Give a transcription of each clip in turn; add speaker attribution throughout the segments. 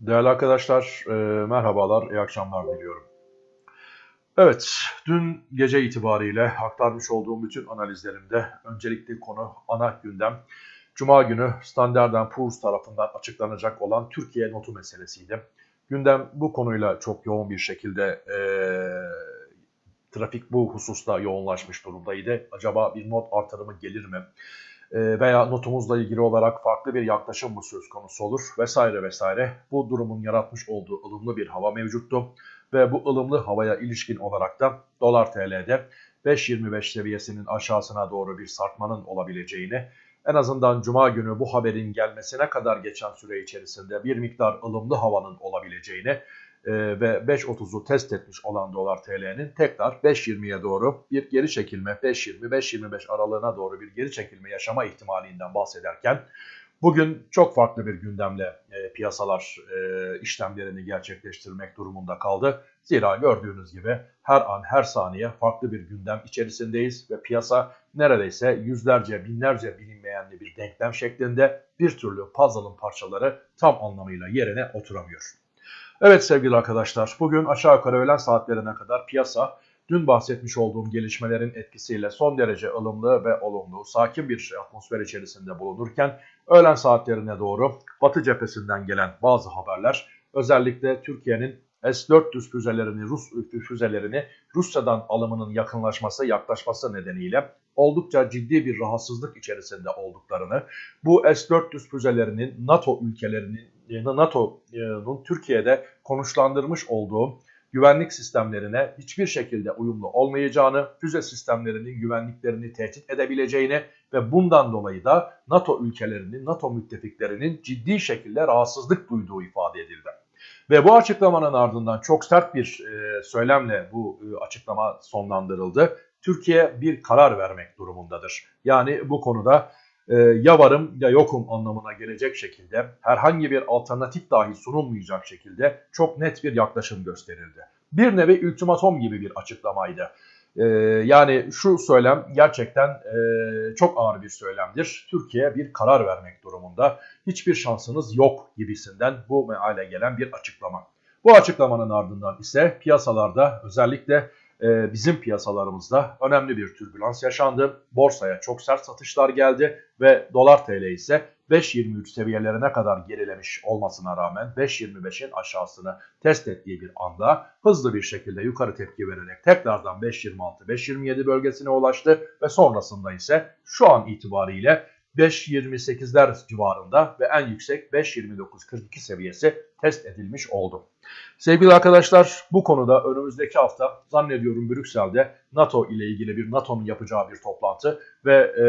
Speaker 1: Değerli arkadaşlar, e, merhabalar, iyi akşamlar diliyorum. Evet, dün gece itibariyle aktarmış olduğum bütün analizlerimde öncelikli konu ana gündem. Cuma günü Standard Poor's tarafından açıklanacak olan Türkiye notu meselesiydi. Gündem bu konuyla çok yoğun bir şekilde e, trafik bu hususta yoğunlaşmış durumdaydı. Acaba bir not artırımı gelir mi? E, veya notumuzla ilgili olarak farklı bir yaklaşım mı söz konusu olur vesaire vesaire. Bu durumun yaratmış olduğu ılımlı bir hava mevcuttu ve bu ılımlı havaya ilişkin olarak da dolar TL'de 5.25 seviyesinin aşağısına doğru bir sarkmanın olabileceğini en azından cuma günü bu haberin gelmesine kadar geçen süre içerisinde bir miktar ılımlı havanın olabileceğini ve 5.30'u test etmiş olan dolar TL'nin tekrar 5.20'ye doğru bir geri çekilme 5.20-5.25 aralığına doğru bir geri çekilme yaşama ihtimalinden bahsederken bugün çok farklı bir gündemle e, piyasalar e, işlemlerini gerçekleştirmek durumunda kaldı. Zira gördüğünüz gibi her an her saniye farklı bir gündem içerisindeyiz ve piyasa neredeyse yüzlerce binlerce bilinmeyenli bir denklem şeklinde bir türlü puzzle'ın parçaları tam anlamıyla yerine oturamıyor. Evet sevgili arkadaşlar bugün aşağı yukarı öğlen saatlerine kadar piyasa dün bahsetmiş olduğum gelişmelerin etkisiyle son derece ılımlı ve olumlu, sakin bir atmosfer içerisinde bulunurken öğlen saatlerine doğru Batı cephesinden gelen bazı haberler özellikle Türkiye'nin S-400 füzelerini, Rus füzelerini Rusya'dan alımının yakınlaşması, yaklaşması nedeniyle oldukça ciddi bir rahatsızlık içerisinde olduklarını, bu S-400 füzelerinin NATO ülkelerinin, NATO'nun Türkiye'de konuşlandırmış olduğu güvenlik sistemlerine hiçbir şekilde uyumlu olmayacağını, füze sistemlerinin güvenliklerini tehdit edebileceğini ve bundan dolayı da NATO ülkelerinin, NATO müttefiklerinin ciddi şekilde rahatsızlık duyduğu ifade edildi. Ve bu açıklamanın ardından çok sert bir e, söylemle bu e, açıklama sonlandırıldı. Türkiye bir karar vermek durumundadır. Yani bu konuda e, ya varım ya yokum anlamına gelecek şekilde herhangi bir alternatif dahi sunulmayacak şekilde çok net bir yaklaşım gösterildi. Bir nevi ultimatom gibi bir açıklamaydı. E, yani şu söylem gerçekten e, çok ağır bir söylemdir. Türkiye bir karar vermek durumunda. Hiçbir şansınız yok gibisinden bu meale gelen bir açıklama. Bu açıklamanın ardından ise piyasalarda özellikle e, bizim piyasalarımızda önemli bir türbülans yaşandı. Borsaya çok sert satışlar geldi ve dolar TL ise 5.23 seviyelerine kadar gerilemiş olmasına rağmen 5.25'in aşağısını test ettiği bir anda hızlı bir şekilde yukarı tepki vererek tekrardan 5.26-5.27 bölgesine ulaştı ve sonrasında ise şu an itibariyle 5.28'ler civarında ve en yüksek 5.29-42 seviyesi test edilmiş oldu. Sevgili arkadaşlar bu konuda önümüzdeki hafta zannediyorum Brüksel'de NATO ile ilgili bir NATO'nun yapacağı bir toplantı ve e,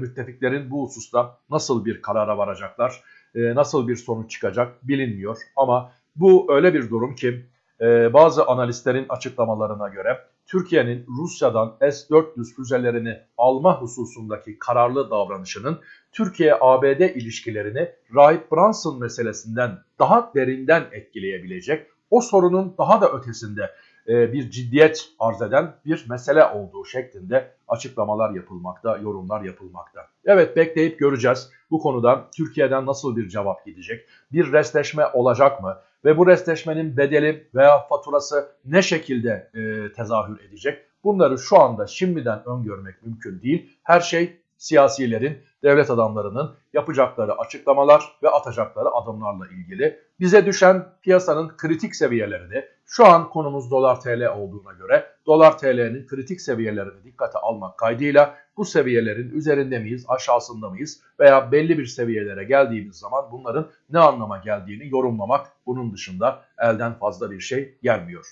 Speaker 1: müttefiklerin bu hususta nasıl bir karara varacaklar, e, nasıl bir sonuç çıkacak bilinmiyor. Ama bu öyle bir durum ki e, bazı analistlerin açıklamalarına göre Türkiye'nin Rusya'dan S-400 füzelerini alma hususundaki kararlı davranışının Türkiye-ABD ilişkilerini Rahip Brunson meselesinden daha derinden etkileyebilecek, o sorunun daha da ötesinde bir ciddiyet arz eden bir mesele olduğu şeklinde açıklamalar yapılmakta, yorumlar yapılmakta. Evet bekleyip göreceğiz bu konuda Türkiye'den nasıl bir cevap gidecek, bir restleşme olacak mı ve bu restleşmenin bedeli veya faturası ne şekilde e, tezahür edecek? Bunları şu anda şimdiden öngörmek mümkün değil. Her şey siyasilerin, devlet adamlarının yapacakları açıklamalar ve atacakları adımlarla ilgili. Bize düşen piyasanın kritik seviyelerini, şu an konumuz dolar TL olduğuna göre dolar TL'nin kritik seviyelerini dikkate almak kaydıyla bu seviyelerin üzerinde miyiz, aşağısında mıyız veya belli bir seviyelere geldiğimiz zaman bunların ne anlama geldiğini yorumlamak bunun dışında elden fazla bir şey gelmiyor.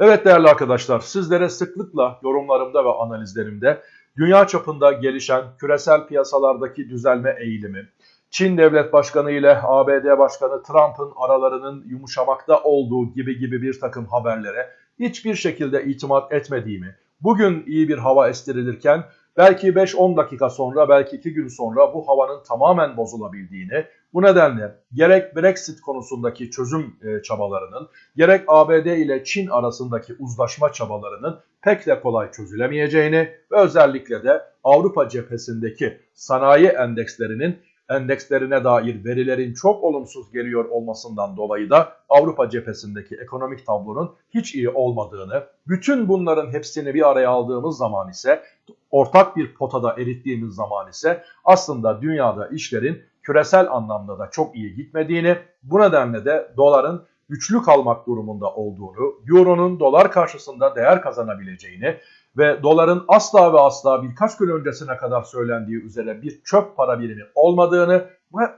Speaker 1: Evet değerli arkadaşlar sizlere sıklıkla yorumlarımda ve analizlerimde dünya çapında gelişen küresel piyasalardaki düzelme eğilimi, Çin Devlet Başkanı ile ABD Başkanı Trump'ın aralarının yumuşamakta olduğu gibi gibi bir takım haberlere hiçbir şekilde itimat etmediğimi, bugün iyi bir hava estirilirken belki 5-10 dakika sonra belki 2 gün sonra bu havanın tamamen bozulabildiğini, bu nedenle gerek Brexit konusundaki çözüm e, çabalarının, gerek ABD ile Çin arasındaki uzlaşma çabalarının pek de kolay çözülemeyeceğini ve özellikle de Avrupa cephesindeki sanayi endekslerinin endekslerine dair verilerin çok olumsuz geliyor olmasından dolayı da Avrupa cephesindeki ekonomik tablonun hiç iyi olmadığını, bütün bunların hepsini bir araya aldığımız zaman ise ortak bir potada erittiğimiz zaman ise aslında dünyada işlerin küresel anlamda da çok iyi gitmediğini, bu nedenle de doların güçlü kalmak durumunda olduğunu, euronun dolar karşısında değer kazanabileceğini ve doların asla ve asla birkaç gün öncesine kadar söylendiği üzere bir çöp para birimi olmadığını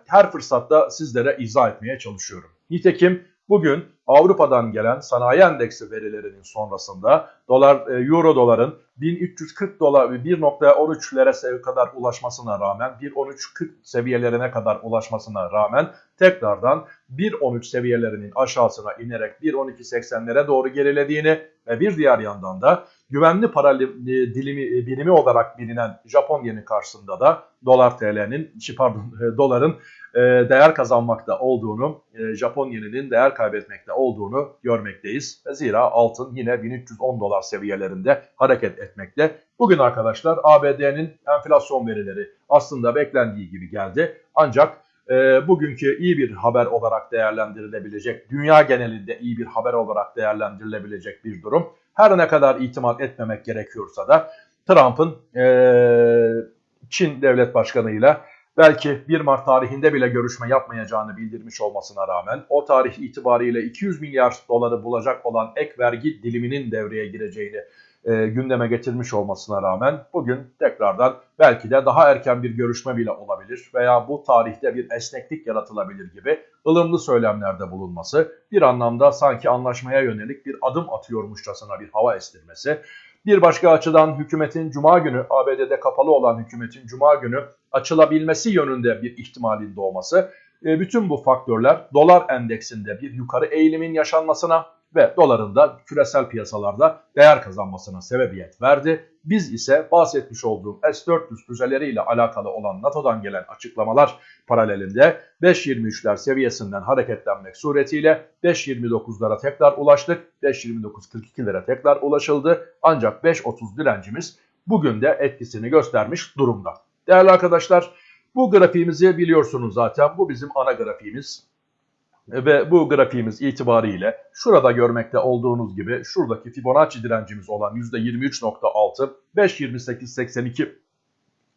Speaker 1: her fırsatta sizlere izah etmeye çalışıyorum. Nitekim bugün Avrupa'dan gelen sanayi endeksi verilerinin sonrasında dolar e, euro doların 1340 dolar 1.13'lere kadar ulaşmasına rağmen 1.13.40 seviyelerine kadar ulaşmasına rağmen tekrardan 1.13 seviyelerinin aşağısına inerek 1.12.80'lere doğru gerilediğini ve bir diğer yandan da güvenli para dilimi e, birimi olarak bilinen Japon yeni karşısında da dolar TL'nin pardon e, doların e, değer kazanmakta olduğunu, Japon yeninin değer kaybetmekte olduğunu görmekteyiz. Zira altın yine 1310 dolar seviyelerinde hareket etmekte. Bugün arkadaşlar ABD'nin enflasyon verileri aslında beklendiği gibi geldi. Ancak e, bugünkü iyi bir haber olarak değerlendirilebilecek, dünya genelinde iyi bir haber olarak değerlendirilebilecek bir durum. Her ne kadar itimat etmemek gerekiyorsa da Trump'ın e, Çin devlet başkanıyla belki 1 Mart tarihinde bile görüşme yapmayacağını bildirmiş olmasına rağmen o tarih itibariyle 200 milyar doları bulacak olan ek vergi diliminin devreye gireceğini e, gündeme getirmiş olmasına rağmen bugün tekrardan belki de daha erken bir görüşme bile olabilir veya bu tarihte bir esneklik yaratılabilir gibi ılımlı söylemlerde bulunması bir anlamda sanki anlaşmaya yönelik bir adım atıyormuşçasına bir hava estirmesi. Bir başka açıdan hükümetin cuma günü ABD'de kapalı olan hükümetin cuma günü açılabilmesi yönünde bir ihtimalin doğması e, bütün bu faktörler dolar endeksinde bir yukarı eğilimin yaşanmasına ve doların da küresel piyasalarda değer kazanmasına sebebiyet verdi. Biz ise bahsetmiş olduğum S-400 füzeleriyle alakalı olan NATO'dan gelen açıklamalar paralelinde 5.23'ler seviyesinden hareketlenmek suretiyle 5.29'lara tekrar ulaştık. 5.29.42'lere tekrar ulaşıldı. Ancak 5.30 direncimiz bugün de etkisini göstermiş durumda. Değerli arkadaşlar bu grafiğimizi biliyorsunuz zaten. Bu bizim ana grafiğimiz. Ve bu grafiğimiz itibariyle şurada görmekte olduğunuz gibi şuradaki Fibonacci direncimiz olan %23.6 5.28.82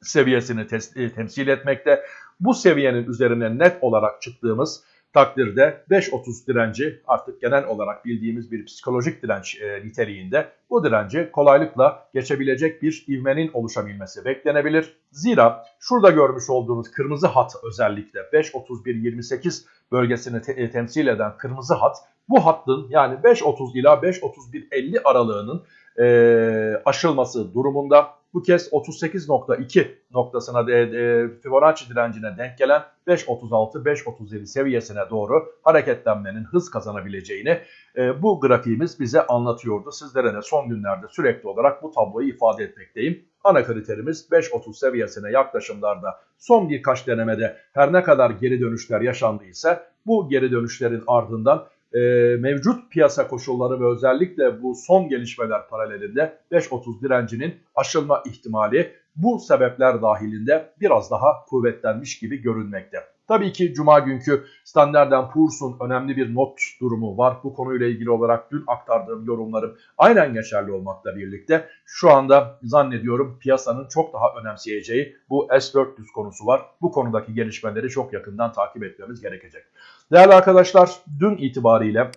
Speaker 1: seviyesini e, temsil etmekte. Bu seviyenin üzerine net olarak çıktığımız takdirde 5.30 direnci artık genel olarak bildiğimiz bir psikolojik direnç e, niteliğinde bu direnci kolaylıkla geçebilecek bir ivmenin oluşabilmesi beklenebilir. Zira şurada görmüş olduğunuz kırmızı hat özellikle 5.31.28 bölgesini te e, temsil eden kırmızı hat bu hattın yani 5.30 ila 5.31.50 aralığının e, aşılması durumunda bu kez 38.2 noktasına de, e, Fibonacci direncine denk gelen 5.36-5.37 seviyesine doğru hareketlenmenin hız kazanabileceğini e, bu grafiğimiz bize anlatıyordu. Sizlere de son günlerde sürekli olarak bu tabloyu ifade etmekteyim. Ana kriterimiz 5.30 seviyesine yaklaşımlarda son birkaç denemede her ne kadar geri dönüşler yaşandıysa bu geri dönüşlerin ardından e, mevcut piyasa koşulları ve özellikle bu son gelişmeler paralelinde 5.30 direncinin aşılma ihtimali bu sebepler dahilinde biraz daha kuvvetlenmiş gibi görünmekte. Tabii ki Cuma günkü Standard Poor's'un önemli bir not durumu var. Bu konuyla ilgili olarak dün aktardığım yorumlarım aynen geçerli olmakla birlikte şu anda zannediyorum piyasanın çok daha önemseyeceği bu S-400 konusu var. Bu konudaki gelişmeleri çok yakından takip etmemiz gerekecek. Değerli arkadaşlar dün itibariyle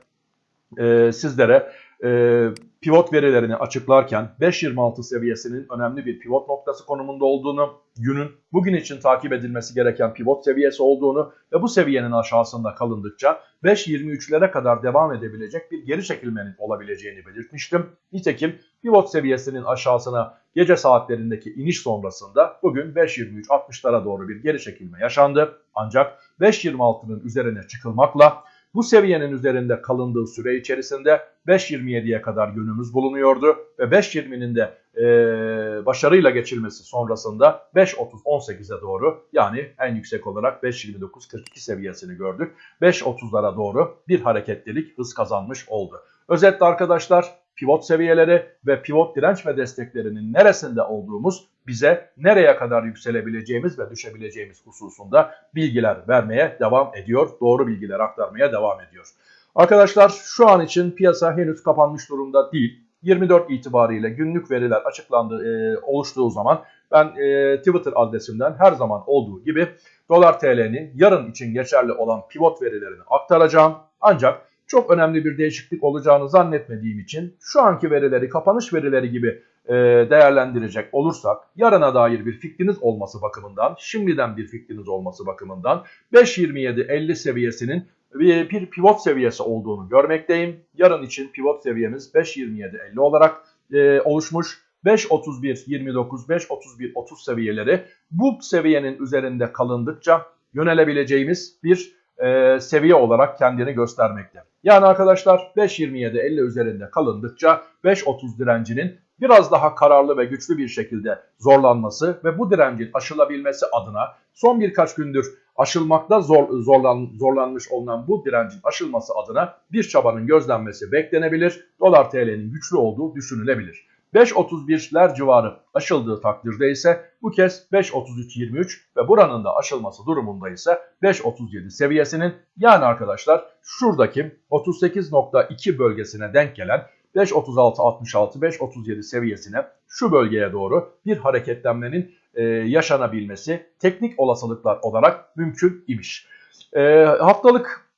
Speaker 1: e, sizlere e, pivot verilerini açıklarken 5.26 seviyesinin önemli bir pivot noktası konumunda olduğunu, günün bugün için takip edilmesi gereken pivot seviyesi olduğunu ve bu seviyenin aşağısında kalındıkça 5.23'lere kadar devam edebilecek bir geri çekilmenin olabileceğini belirtmiştim. Nitekim pivot seviyesinin aşağısına gece saatlerindeki iniş sonrasında bugün 5.23-60'lara doğru bir geri çekilme yaşandı. Ancak 5.26'nın üzerine çıkılmakla bu seviyenin üzerinde kalındığı süre içerisinde 5.27'ye kadar yönümüz bulunuyordu ve 5.20'nin de e, başarıyla geçilmesi sonrasında 5.30-18'e doğru yani en yüksek olarak 5.29-42 seviyesini gördük. 5.30'lara doğru bir hareketlilik hız kazanmış oldu. Özetle arkadaşlar pivot seviyeleri ve pivot direnç ve desteklerinin neresinde olduğumuz bize nereye kadar yükselebileceğimiz ve düşebileceğimiz hususunda bilgiler vermeye devam ediyor. Doğru bilgiler aktarmaya devam ediyor. Arkadaşlar şu an için piyasa henüz kapanmış durumda değil. 24 itibariyle günlük veriler açıklandı e, oluştuğu zaman ben e, Twitter adresimden her zaman olduğu gibi dolar TL'nin yarın için geçerli olan pivot verilerini aktaracağım. Ancak çok önemli bir değişiklik olacağını zannetmediğim için şu anki verileri kapanış verileri gibi e, değerlendirecek olursak yarına dair bir fikriniz olması bakımından şimdiden bir fikriniz olması bakımından 5.27.50 seviyesinin bir, pivot seviyesi olduğunu görmekteyim. Yarın için pivot seviyemiz 5.27.50 olarak e, oluşmuş. 5.31.29, 5.31.30 seviyeleri bu seviyenin üzerinde kalındıkça yönelebileceğimiz bir e, seviye olarak kendini göstermekte. Yani arkadaşlar 5.27.50 üzerinde kalındıkça 5.30 direncinin biraz daha kararlı ve güçlü bir şekilde zorlanması ve bu direncin aşılabilmesi adına son birkaç gündür aşılmakta zor, zorlan, zorlanmış olunan bu direncin aşılması adına bir çabanın gözlenmesi beklenebilir. Dolar TL'nin güçlü olduğu düşünülebilir. 5.31'ler civarı aşıldığı takdirde ise bu kez 5.33.23 ve buranın da aşılması durumunda ise 5.37 seviyesinin yani arkadaşlar şuradaki 38.2 bölgesine denk gelen 5.36.66 5.37 seviyesine şu bölgeye doğru bir hareketlenmenin e, yaşanabilmesi teknik olasılıklar olarak mümkün imiş. E, haftalık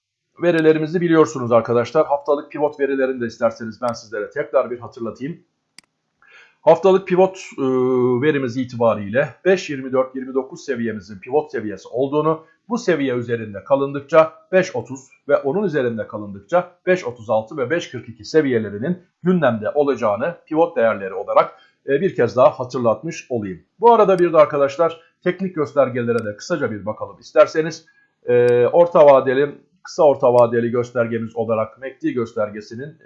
Speaker 1: verilerimizi biliyorsunuz arkadaşlar. Haftalık pivot verilerini de isterseniz ben sizlere tekrar bir hatırlatayım. Haftalık pivot e, verimiz itibariyle 5.24-29 seviyemizin pivot seviyesi olduğunu, bu seviye üzerinde kalındıkça 5.30 ve onun üzerinde kalındıkça 5.36 ve 5.42 seviyelerinin gündemde olacağını pivot değerleri olarak e, bir kez daha hatırlatmış olayım. Bu arada bir de arkadaşlar teknik göstergelere de kısaca bir bakalım isterseniz. E, orta vadeli, kısa orta vadeli göstergemiz olarak MACD göstergesinin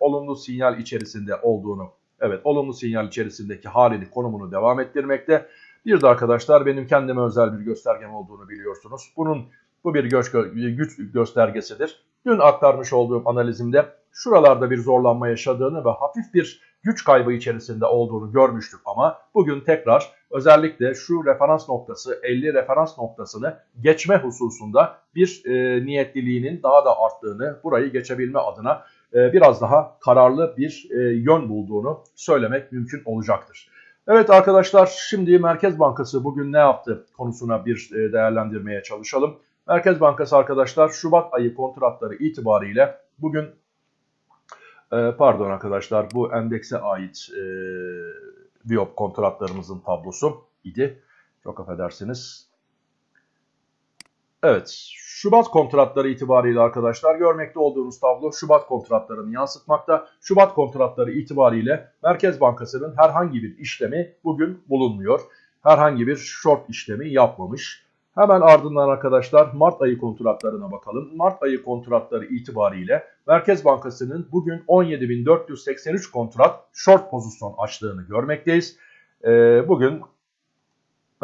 Speaker 1: olumlu sinyal içerisinde olduğunu Evet olumlu sinyal içerisindeki halini konumunu devam ettirmekte. Bir de arkadaşlar benim kendime özel bir göstergem olduğunu biliyorsunuz. Bunun bu bir güç, güç göstergesidir. Dün aktarmış olduğum analizimde şuralarda bir zorlanma yaşadığını ve hafif bir güç kaybı içerisinde olduğunu görmüştük ama bugün tekrar özellikle şu referans noktası 50 referans noktasını geçme hususunda bir e, niyetliliğinin daha da arttığını burayı geçebilme adına biraz daha kararlı bir e, yön bulduğunu söylemek mümkün olacaktır. Evet arkadaşlar şimdi Merkez Bankası bugün ne yaptı konusuna bir e, değerlendirmeye çalışalım. Merkez Bankası arkadaşlar Şubat ayı kontratları itibariyle bugün pardon arkadaşlar bu endekse ait e, Biop kontratlarımızın tablosu idi. Çok affedersiniz. Evet Şubat kontratları itibariyle arkadaşlar görmekte olduğunuz tablo Şubat kontratlarını yansıtmakta. Şubat kontratları itibariyle Merkez Bankası'nın herhangi bir işlemi bugün bulunmuyor. Herhangi bir short işlemi yapmamış. Hemen ardından arkadaşlar Mart ayı kontratlarına bakalım. Mart ayı kontratları itibariyle Merkez Bankası'nın bugün 17.483 kontrat short pozisyon açtığını görmekteyiz. Ee, bugün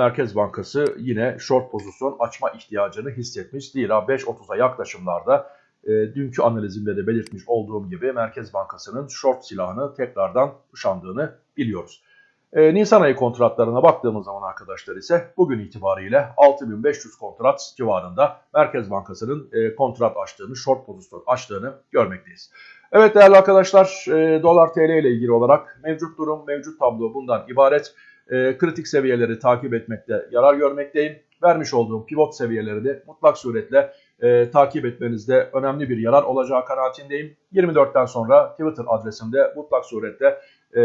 Speaker 1: Merkez Bankası yine short pozisyon açma ihtiyacını hissetmiş. Zira 5.30'a yaklaşımlarda e, dünkü analizimde de belirtmiş olduğum gibi Merkez Bankası'nın short silahını tekrardan kuşandığını biliyoruz. E, Nisan ayı kontratlarına baktığımız zaman arkadaşlar ise bugün itibariyle 6500 kontrat civarında Merkez Bankası'nın e, kontrat açtığını, short pozisyon açtığını görmekteyiz. Evet değerli arkadaşlar e, dolar TL ile ilgili olarak mevcut durum, mevcut tablo bundan ibaret e, kritik seviyeleri takip etmekte yarar görmekteyim. Vermiş olduğum pivot seviyeleri de mutlak suretle e, takip etmenizde önemli bir yarar olacağı kanaatindeyim. 24'ten sonra Twitter adresimde mutlak surette e,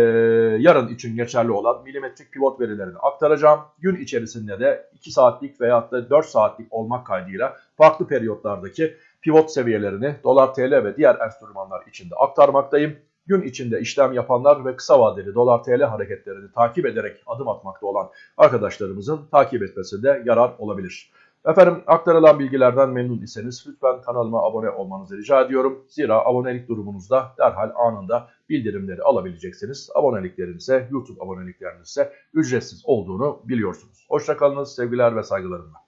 Speaker 1: yarın için geçerli olan milimetrik pivot verilerini aktaracağım. Gün içerisinde de 2 saatlik veya da 4 saatlik olmak kaydıyla farklı periyotlardaki pivot seviyelerini dolar TL ve diğer enstrümanlar içinde aktarmaktayım gün içinde işlem yapanlar ve kısa vadeli dolar TL hareketlerini takip ederek adım atmakta olan arkadaşlarımızın takip etmesinde yarar olabilir. Efendim aktarılan bilgilerden memnun iseniz lütfen kanalıma abone olmanızı rica ediyorum. Zira abonelik durumunuzda derhal anında bildirimleri alabileceksiniz. Aboneliklerin ise YouTube aboneliklerinin ise ücretsiz olduğunu biliyorsunuz. Hoşçakalınız sevgiler ve saygılarımla.